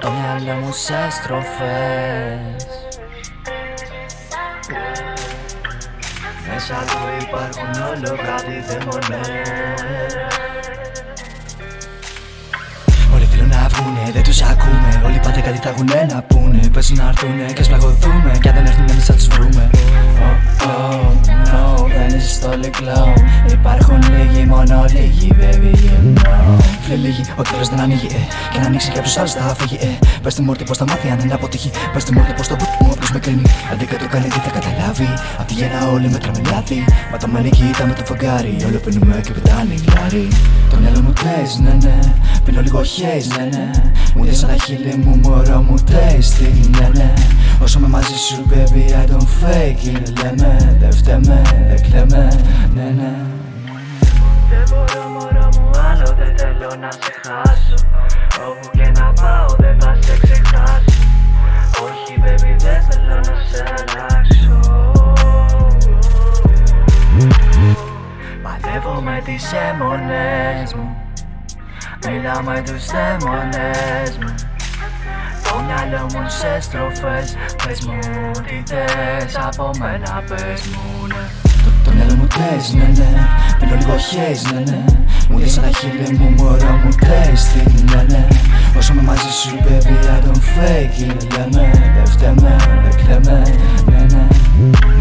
Το μυαλό μου σε στροφές. Μέσα του υπάρχουν όλο κάτι δαιμονές. Όλοι θέλουν να βγουνε, δεν τους ακούμε. Όλοι πάντα κάτι θα έχουνε να πούνε. Πες να έρθουνε και ας πλαγωθούμε Κι αν δεν έρθουνε εμείς θα τους βρούμε. Oh, oh, no, δεν είσαι στο λικλό Υπάρχουν λίγοι, μόνο λίγοι, baby, you know Φίλε λίγοι, ότι θέλεις δεν ανοίγει, ε. Και να ανοίξει και από τους άλλους θα φύγει, ε. Πες τη μόρτι πως θα μάθει αν είναι αποτύχει. Πες τη μόρτι πως το μου όποιος με κρίνει. Αντί το κάνει τι θα καταλάβει. Απ' τη γέννα όλοι μετράμε λάθη Μα το μένει κοίτα με το φεγγάρι. Όλο πίνουμε και πετάνε γλάρι. Το μυαλό μου κλαις, ναι ναι. Πίνω λίγο χέις, ναι ναι. Μου δεις ένα χείλη μου μωρό μου tasty, ναι ναι. Όσο με μαζί σου baby I don't fake it Λέμε, δεν φταίμε, δεν κλαίμε, ναι ναι. Δεν μπορώ θέλω να σε χάσω. Όπου και να πάω δεν θα σε ξεχάσω. Όχι baby δεν θέλω να σε αλλάξω. Παλεύω με τις αιμονές μου. Μιλάω με τους δαίμονες μου. Το μυαλό μου σε στροφές. Πες μου τι θες από μένα πες μου ναι το, το μυαλό μου κλαις ναι ναι. Πίνω λίγο χέις ναι ναι. Μου δεις ένα χείλη μου μωρό μου tasty ναι ναι. Όσο με μαζί σου baby I don't fake it Λέμε. Δεν φταίμε δεν κλαίμε ναι ναι